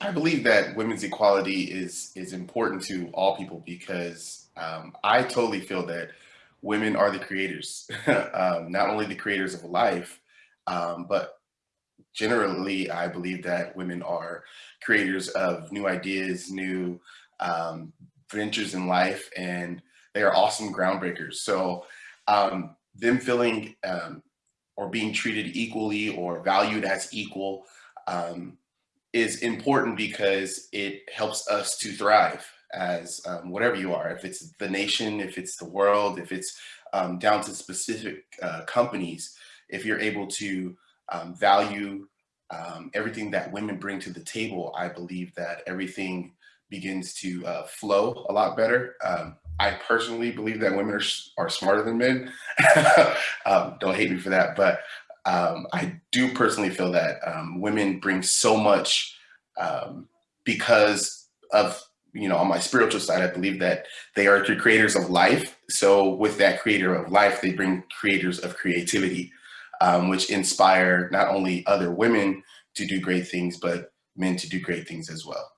I believe that women's equality is is important to all people because um, I totally feel that women are the creators, um, not only the creators of life, um, but generally, I believe that women are creators of new ideas, new um, ventures in life, and they are awesome groundbreakers. So um, them feeling um, or being treated equally or valued as equal um, is important because it helps us to thrive as um, whatever you are, if it's the nation, if it's the world, if it's um, down to specific uh, companies, if you're able to um, value um, everything that women bring to the table, I believe that everything begins to uh, flow a lot better. Um, I personally believe that women are, are smarter than men. Um, don't hate me for that, but um, I do personally feel that um, women bring so much um, because of, you know, on my spiritual side, I believe that they are the creators of life. So with that creator of life, they bring creators of creativity, um, which inspire not only other women to do great things, but men to do great things as well.